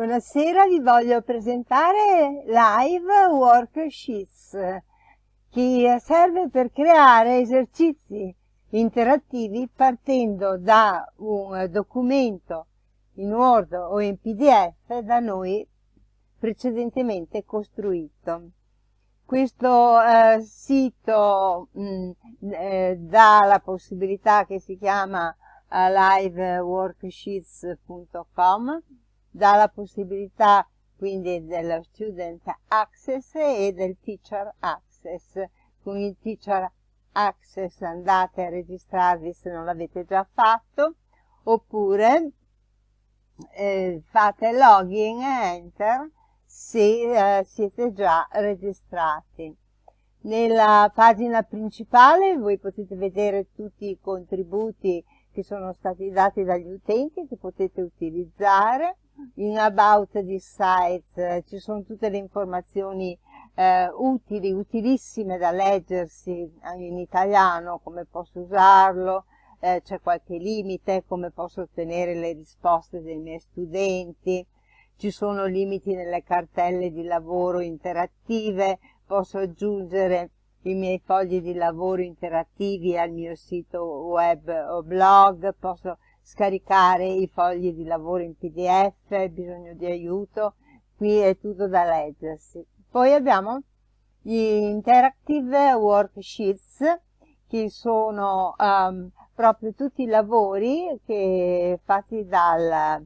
Buonasera, vi voglio presentare Live Worksheets che serve per creare esercizi interattivi partendo da un documento in Word o in PDF da noi precedentemente costruito. Questo eh, sito mh, mm, eh, dà la possibilità che si chiama uh, liveworksheets.com dà la possibilità quindi dello student access e del teacher access. Con il teacher access andate a registrarvi se non l'avete già fatto oppure eh, fate login e enter se eh, siete già registrati. Nella pagina principale voi potete vedere tutti i contributi che sono stati dati dagli utenti che potete utilizzare. In About this Site eh, ci sono tutte le informazioni eh, utili, utilissime da leggersi in italiano, come posso usarlo, eh, c'è qualche limite, come posso ottenere le risposte dei miei studenti, ci sono limiti nelle cartelle di lavoro interattive, posso aggiungere i miei fogli di lavoro interattivi al mio sito web o blog, posso scaricare i fogli di lavoro in pdf, bisogno di aiuto, qui è tutto da leggersi. Poi abbiamo gli interactive worksheets che sono um, proprio tutti i lavori che fatti dal,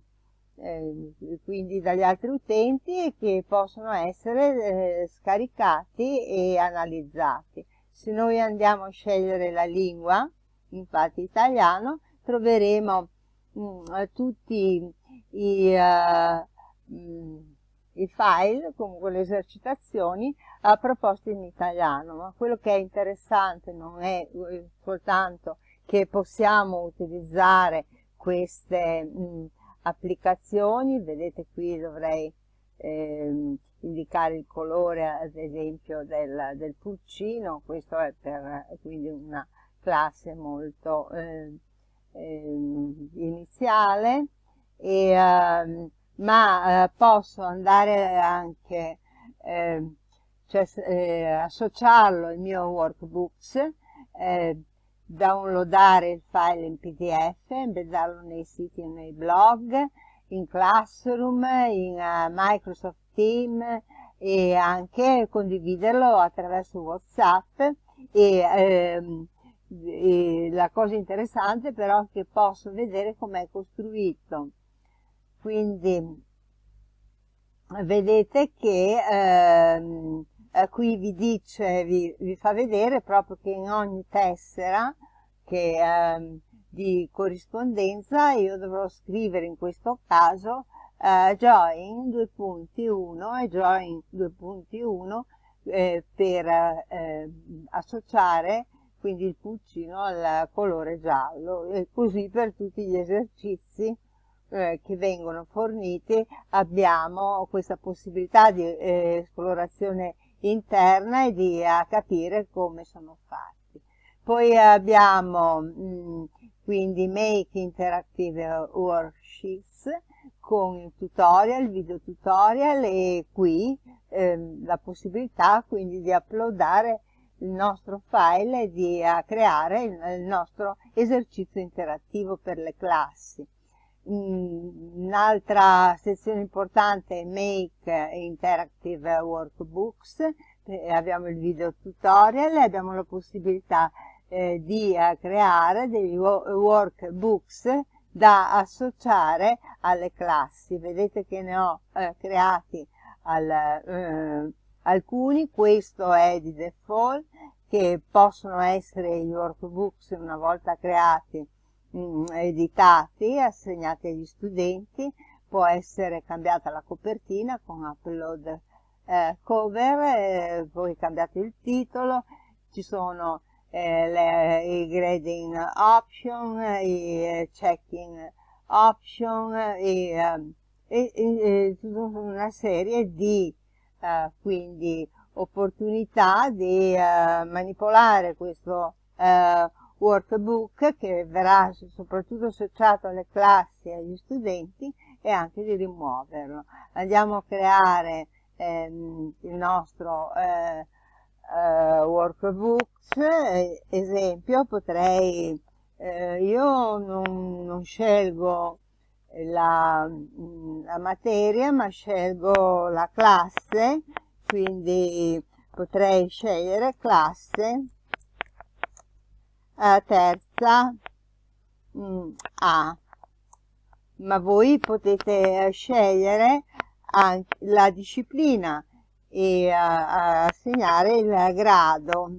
eh, quindi dagli altri utenti e che possono essere eh, scaricati e analizzati. Se noi andiamo a scegliere la lingua, infatti italiano, troveremo mh, mm, tutti i, uh, mh, i, file, comunque le esercitazioni uh, proposte in italiano, ma quello che è interessante non è soltanto che possiamo utilizzare queste mh, applicazioni, vedete qui dovrei eh, indicare il colore ad esempio del, del pulcino, questo è per quindi una classe molto eh, eh, iniziale, e, eh, ma eh, posso andare anche, ehm, cioè, eh, associarlo al mio workbooks, eh, downloadare il file in pdf, embeddarlo nei siti e nei blog, in Classroom, in uh, Microsoft Teams e anche condividerlo attraverso Whatsapp e ehm, e la cosa interessante però è che posso vedere com'è costruito. Quindi vedete che ehm, qui vi dice vi, vi, fa vedere proprio che in ogni tessera che, ehm, di corrispondenza io dovrò scrivere in questo caso eh, join 2.1 e join 2.1 eh, per eh, associare quindi il pulcino al colore giallo e così per tutti gli esercizi eh, che vengono forniti abbiamo questa possibilità di eh, esplorazione interna e di a capire come sono fatti. Poi abbiamo mh, mm, quindi Make Interactive Worksheets con il tutorial, video tutorial e qui ehm, la possibilità quindi di uploadare il nostro file e di creare il nostro esercizio interattivo per le classi. Mm, un'altra sezione importante è Make Interactive Workbooks, eh, abbiamo il video tutorial e abbiamo la possibilità eh, di eh, creare degli workbooks da associare alle classi. Vedete che ne ho eh, creati al, eh, alcuni, questo è di default, che possono essere i workbooks una volta creati, mh, mm, editati, assegnati agli studenti, può essere cambiata la copertina con upload eh, cover, eh, poi cambiate il titolo, ci sono eh, le, i grading option, i eh, checking option e, ehm, e, e, una serie di eh, quindi opportunità di eh, manipolare questo eh, workbook che verrà soprattutto associato alle classi e agli studenti e anche di rimuoverlo. Andiamo a creare ehm, il nostro eh, eh, workbooks, esempio potrei, eh, io non, non scelgo la, la materia ma scelgo la classe, quindi potrei scegliere classe eh, terza. Mm, A. Ma voi potete scegliere anche la disciplina e assegnare il grado.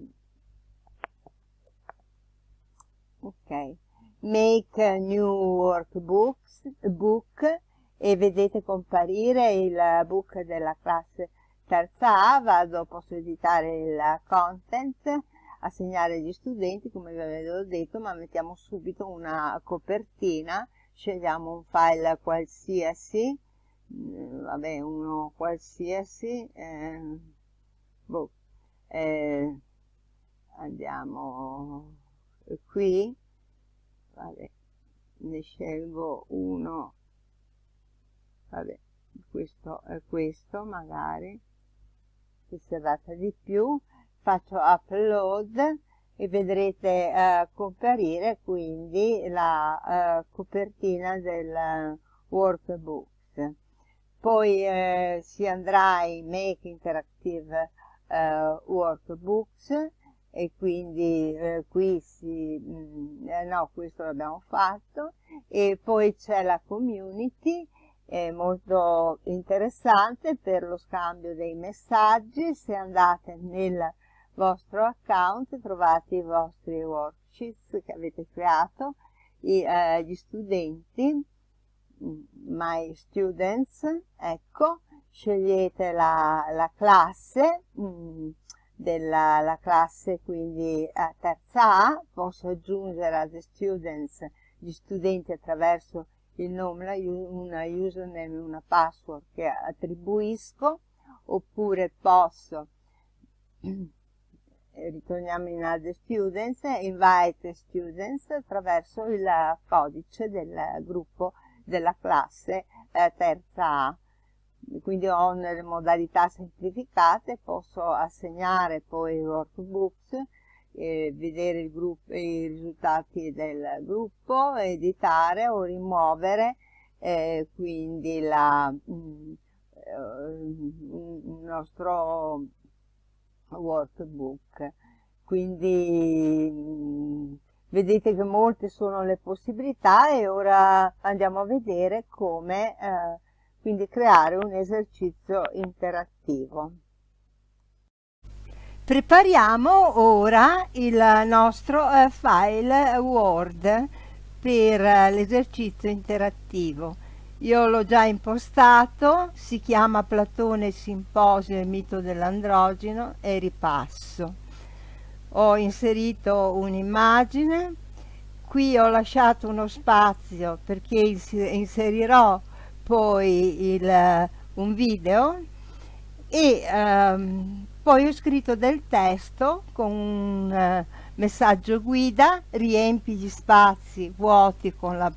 Ok. Make new workbooks book e vedete comparire il book della classe terza A vado posso editare il content assegnare agli studenti come vi avevo detto ma mettiamo subito una copertina scegliamo un file qualsiasi mm, vabbè uno qualsiasi eh, boh, eh, andiamo qui vabbè, ne scelgo uno vabbè questo è questo magari se serrata di più faccio upload e vedrete eh, comparire quindi la eh, copertina del workbook poi eh, si andrà in make interactive eh, workbooks e quindi eh, qui si mh, mm, eh, no questo l'abbiamo fatto. E poi c'è la community molto interessante per lo scambio dei messaggi. Se andate nel vostro account trovate i vostri worksheets che avete creato, i, eh, gli studenti, mm, my students, ecco, scegliete la, la classe, mh, mm, della la classe quindi a terza A, posso aggiungere a the students gli studenti attraverso il nome, una username una password che attribuisco, oppure posso ritorniamo in add students, invite students attraverso il codice del gruppo della classe eh, terza A. Quindi ho nelle modalità semplificate, posso assegnare poi i workbooks, eh, vedere gruppo, i risultati del gruppo, editare o rimuovere eh, quindi la, mm, eh, il nostro workbook. Quindi mm, vedete che molte sono le possibilità e ora andiamo a vedere come eh, quindi creare un esercizio interattivo. Prepariamo ora il nostro eh, file Word per eh, l'esercizio interattivo. Io l'ho già impostato, si chiama Platone Simposio e mito dell'androgeno e ripasso. Ho inserito un'immagine, qui ho lasciato uno spazio perché inserirò poi il, un video e ehm, poi ho scritto del testo con un uh, messaggio guida, riempi gli spazi vuoti con la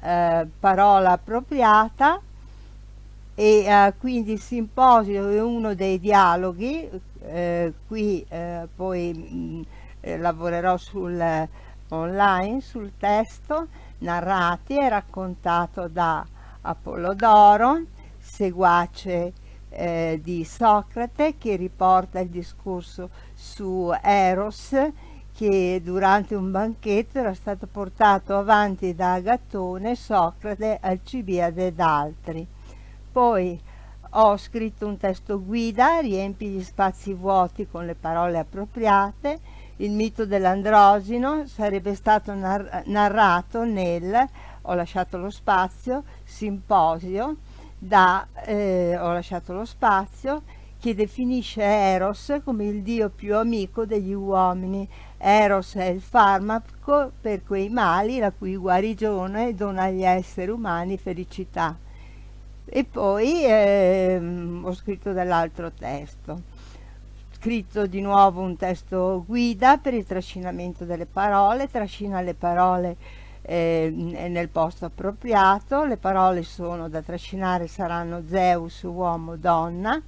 eh, parola appropriata e eh, quindi il simposio è uno dei dialoghi, eh, qui eh, poi mh, mm, eh, lavorerò sul online, sul testo, narrati e raccontato da Apollodoro, seguace di Socrate che riporta il discorso su Eros che durante un banchetto era stato portato avanti da Agatone, Socrate, Alcibiade ed altri. Poi ho scritto un testo guida, riempi gli spazi vuoti con le parole appropriate, il mito dell'androgeno sarebbe stato nar narrato nel, ho lasciato lo spazio, simposio, da, eh, ho lasciato lo spazio, che definisce Eros come il dio più amico degli uomini. Eros è il farmaco per quei mali la cui guarigione dona agli esseri umani felicità. E poi ehm, ho scritto dell'altro testo. Scritto di nuovo un testo guida per il trascinamento delle parole, trascina le parole eh, nel posto appropriato, le parole sono da trascinare saranno Zeus, uomo, donna,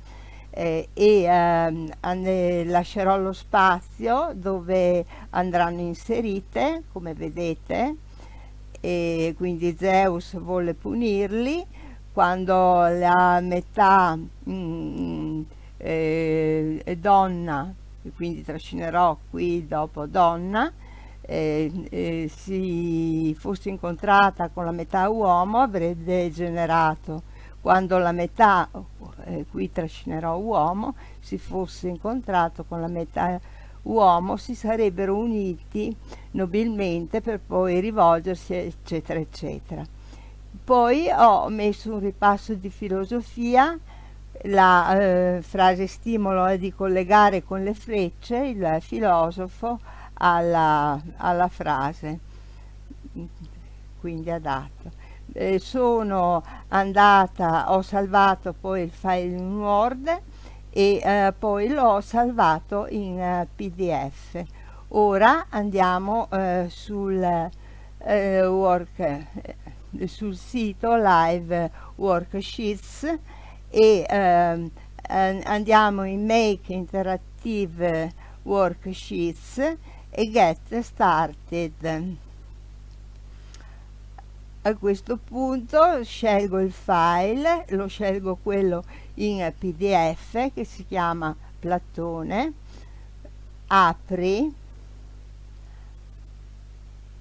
eh, e eh, lascerò lo spazio dove andranno inserite, come vedete, e quindi Zeus vuole punirli, quando la metà mh, mm, eh, donna, quindi trascinerò qui dopo donna, eh, eh, si fosse incontrata con la metà uomo avrebbe generato quando la metà, eh, qui trascinerò uomo, si fosse incontrato con la metà uomo si sarebbero uniti nobilmente per poi rivolgersi eccetera eccetera. Poi ho messo un ripasso di filosofia, la eh, frase stimolo è di collegare con le frecce il filosofo alla, alla frase, quindi adatto. Eh, sono andata, ho salvato poi il file in Word e eh, poi l'ho salvato in eh, pdf ora andiamo eh, sul, eh, work, eh, sul sito live worksheets e ehm, andiamo in make interactive worksheets e get started a questo punto scelgo il file lo scelgo quello in pdf che si chiama Platone. Apri.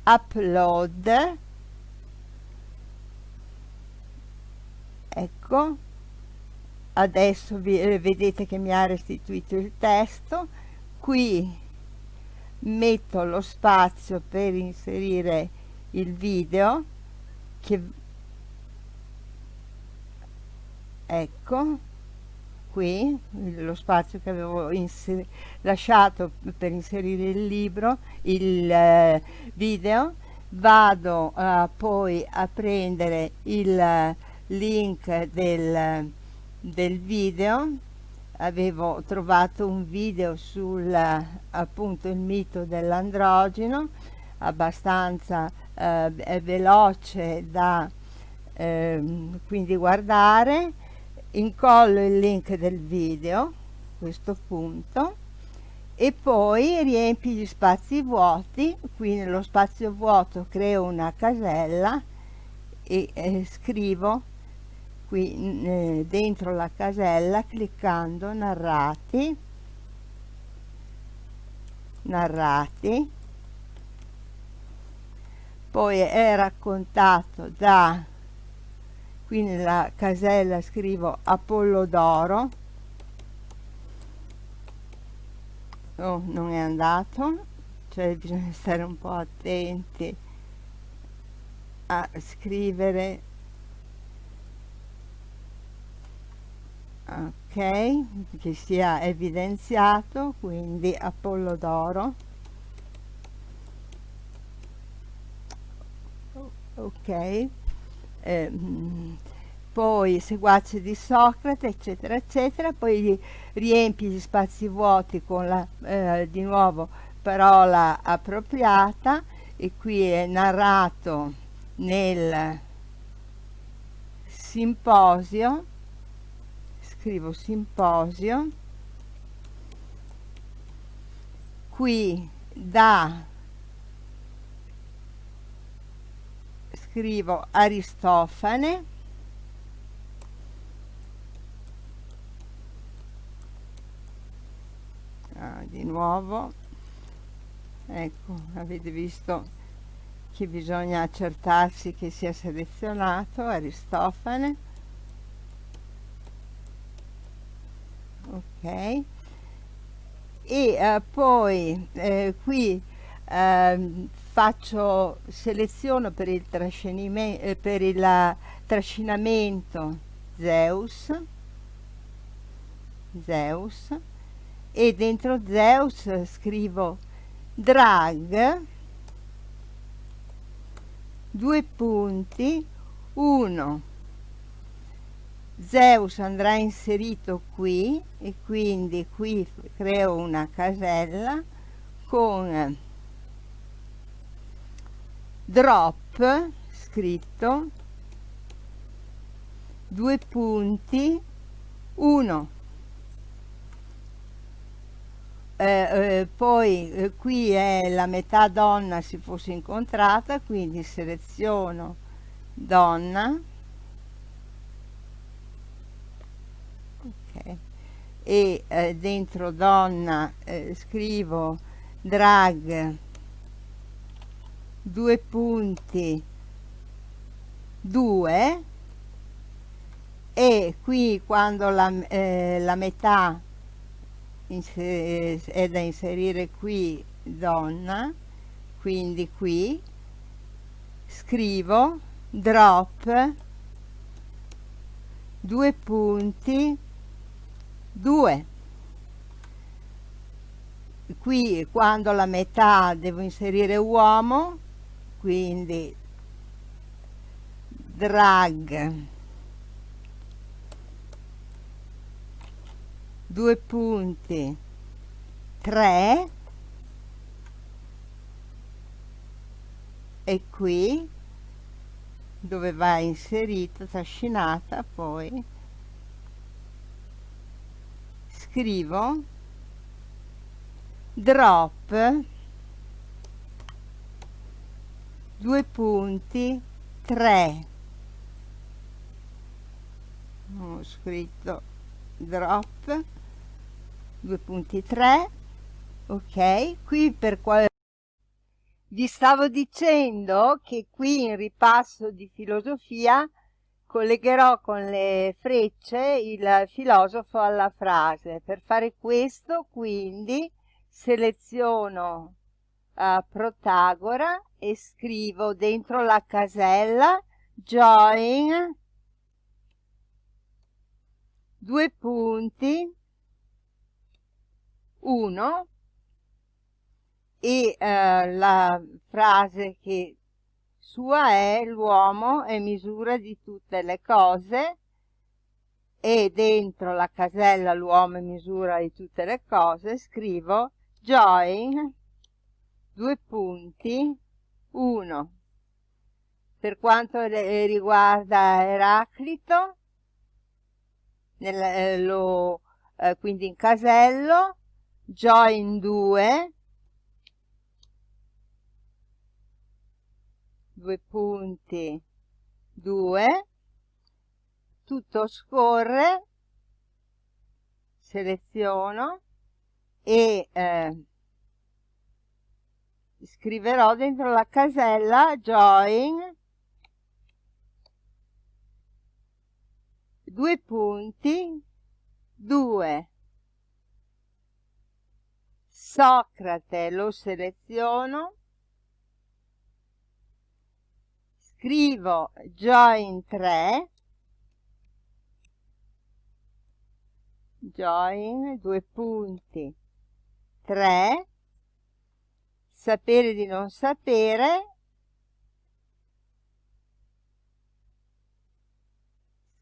Upload. Ecco. Adesso vi, eh, vedete che mi ha restituito il testo. Qui metto lo spazio per inserire il video che ecco qui lo spazio che avevo lasciato per inserire il libro il eh, video. Vado eh, poi a prendere il link del, del video. Avevo trovato un video sul appunto il mito dell'androgeno abbastanza eh, veloce da eh, quindi guardare. Incollo il link del video a questo punto e poi riempi gli spazi vuoti. Qui nello spazio vuoto creo una casella e eh, scrivo qui eh, dentro la casella cliccando narrati narrati poi è raccontato da qui nella casella scrivo Apollodoro oh, non è andato cioè bisogna stare un po' attenti a scrivere. Ok che sia evidenziato quindi Apollodoro ok. Eh, poi seguaci di Socrate, eccetera, eccetera, poi riempi gli spazi vuoti con la, eh, di nuovo, parola appropriata, e qui è narrato nel simposio, scrivo simposio, qui da scrivo Aristofane. Ah, di nuovo. Ecco avete visto che bisogna accertarsi che sia selezionato Aristofane. Ok. E eh, poi eh, qui eh, faccio seleziono per il, eh, per il trascinamento Zeus. Zeus. E dentro Zeus scrivo drag due punti 1 Zeus andrà inserito qui e quindi qui creo una casella con drop scritto. Due punti. 1 eh, eh, poi eh, qui è la metà donna si fosse incontrata quindi seleziono donna. Okay. e eh, dentro donna eh, scrivo drag due punti. 2 e qui quando la, eh, la metà è da inserire qui donna quindi qui scrivo drop due punti 2 qui quando la metà devo inserire uomo quindi drag. Due punti. 3 e qui dove va inserita trascinata poi scrivo drop due punti 3 ho scritto drop. Due punti 3 ok qui per quale vi stavo dicendo che qui in ripasso di filosofia collegherò con le frecce il filosofo alla frase. Per fare questo quindi seleziono uh, Protagora e scrivo dentro la casella join due punti 1 e eh, la frase che sua è l'uomo è misura di tutte le cose e dentro la casella l'uomo è misura di tutte le cose scrivo join due punti. 1 per quanto riguarda Eraclito nel, eh, lo, eh, quindi in casello join 2 due. Punti 2 tutto scorre. Seleziono. E eh, scriverò dentro la casella join due punti 2 Socrate lo seleziono. Scrivo join 3 join due punti 3 sapere di non sapere.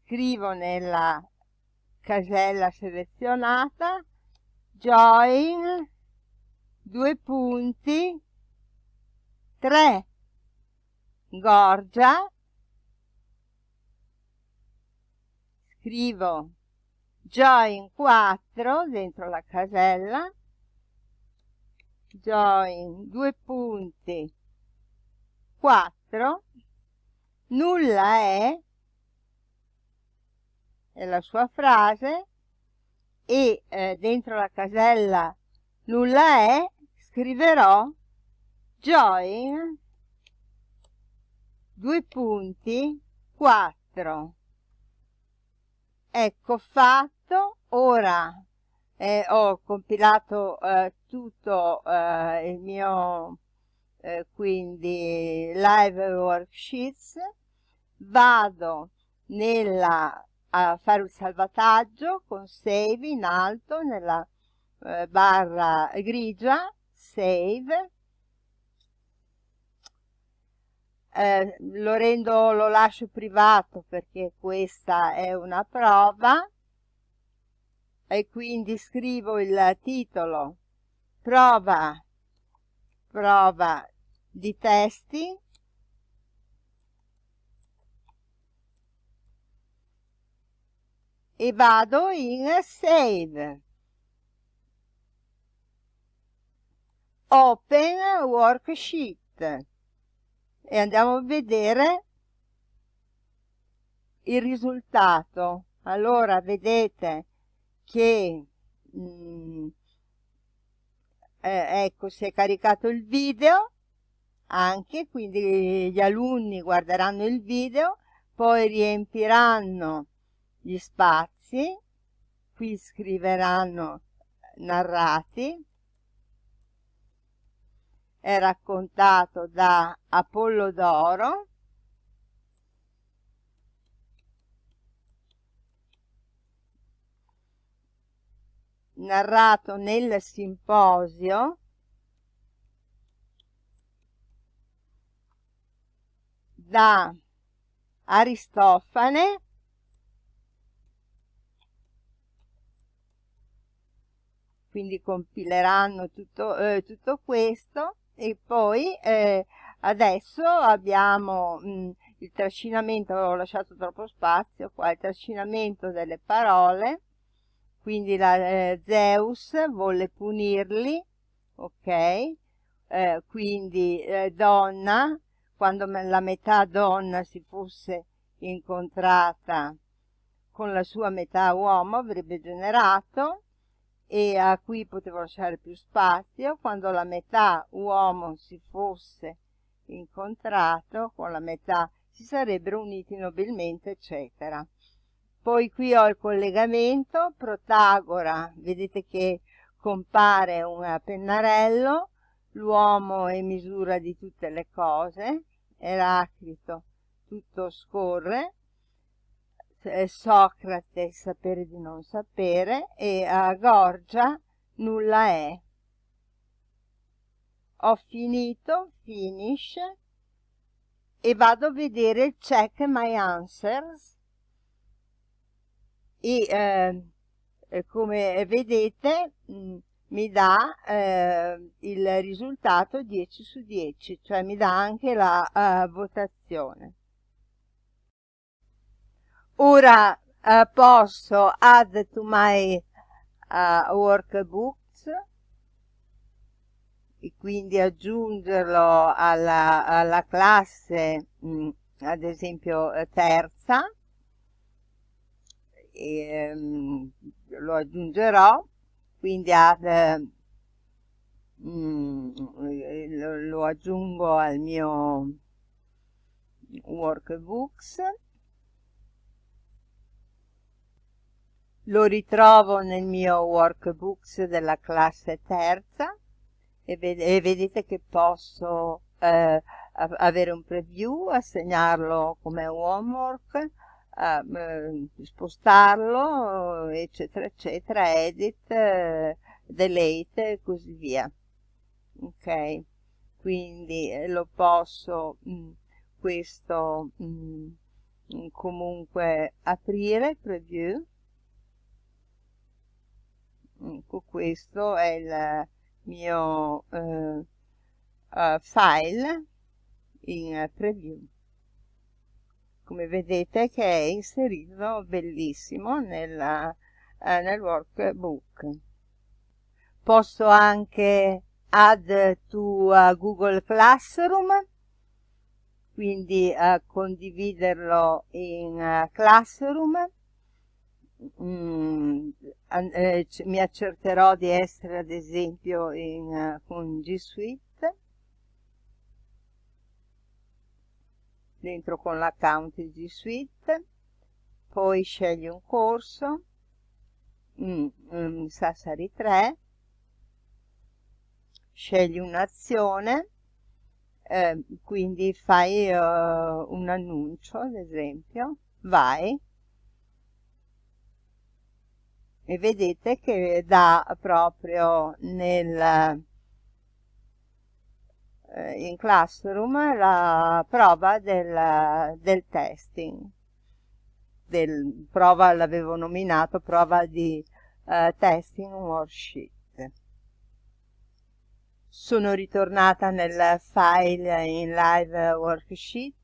Scrivo nella casella selezionata. Join. Due punti. 3 gorgia. Scrivo. Join 4 dentro la casella join due punti. 4 nulla è. È la sua frase. E eh, dentro la casella nulla è scriverò join due punti 4 ecco fatto ora eh, ho compilato eh, tutto eh, il mio eh, quindi live worksheets. Vado nella a fare un salvataggio con save in alto nella eh, barra grigia save. Eh, lo rendo lo lascio privato perché questa è una prova e quindi scrivo il titolo. Prova, prova di testi. E vado in save. Open worksheet. E andiamo a vedere il risultato. Allora vedete che mh, mm, eh, ecco si è caricato il video anche, quindi gli alunni guarderanno il video, poi riempiranno gli spazi, qui scriveranno narrati, è raccontato da Apollodoro, narrato nel simposio da Aristofane quindi compileranno tutto, eh, tutto questo e poi eh, adesso abbiamo mh, il trascinamento, avevo lasciato troppo spazio qua, il trascinamento delle parole quindi la, eh, Zeus volle punirli, ok? Eh, quindi eh, donna, quando la metà donna si fosse incontrata con la sua metà uomo avrebbe generato e a cui potevo lasciare più spazio quando la metà uomo si fosse incontrato con la metà si sarebbero uniti nobilmente eccetera poi qui ho il collegamento, Protagora, vedete che compare un pennarello, l'uomo è misura di tutte le cose, Eraclito tutto scorre, Socrate sapere di non sapere e a Gorgia nulla è. Ho finito, finish, e vado a vedere check my answers e eh, come vedete mh, mm, mi dà eh, il risultato 10 su 10, cioè mi dà anche la uh, votazione. Ora uh, posso add to my uh, workbooks e quindi aggiungerlo alla, alla classe, mh, mm, ad esempio terza, e, um, lo aggiungerò quindi ad, lo, lo aggiungo al mio workbooks. Lo ritrovo nel mio workbooks della classe terza e, ved e vedete che posso eh, avere un preview, assegnarlo come homework uh, spostarlo, eccetera, eccetera, edit, uh, delete e così via. Ok, quindi eh, lo posso mh, mm, questo mh, mm, comunque aprire, preview. Ecco, questo è il mio uh, file in preview come vedete che è inserito bellissimo nella, eh, nel workbook. Posso anche add to uh, Google Classroom? Quindi uh, condividerlo in uh, Classroom. Mm, eh, mi accerterò di essere ad esempio in, con G Suite dentro con l'account G Suite, poi scegli un corso, mm, mm, Sassari 3, scegli un'azione, eh, quindi fai uh, un annuncio ad esempio, vai e vedete che dà proprio nel eh, in Classroom la prova del, del testing. Del, prova l'avevo nominato prova di uh, testing worksheet. Sono ritornata nel file in live worksheet.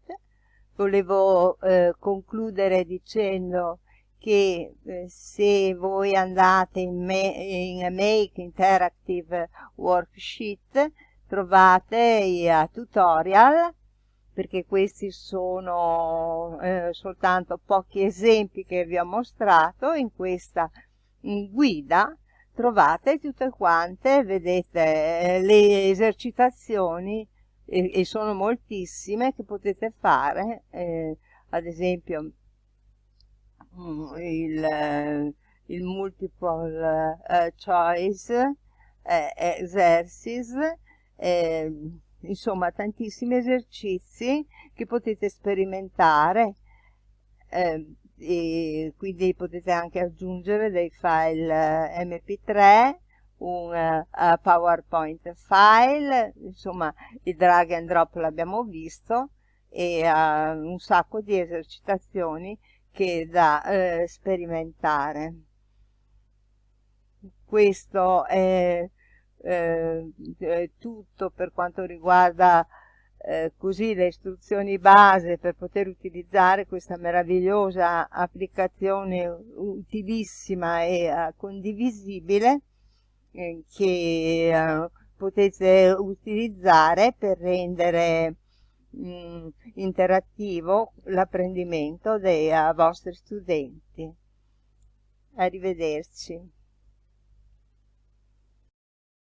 Volevo eh, concludere dicendo che eh, se voi andate in, in Make Interactive Worksheet trovate i uh, tutorial perché questi sono eh, soltanto pochi esempi che vi ho mostrato. In questa in guida trovate tutte quante vedete eh, le esercitazioni e, e, sono moltissime che potete fare eh, ad esempio mm, il, il multiple choice eh, exercise eh, insomma tantissimi esercizi che potete sperimentare eh, e quindi potete anche aggiungere dei file eh, mp3 un uh, powerpoint file insomma il drag and drop l'abbiamo visto e uh, un sacco di esercitazioni che da uh, sperimentare. Questo è eh, tutto per quanto riguarda eh, così le istruzioni base per poter utilizzare questa meravigliosa applicazione utilissima e uh, condivisibile eh, che uh, potete utilizzare per rendere mh, mm, interattivo l'apprendimento dei uh, vostri studenti. Arrivederci.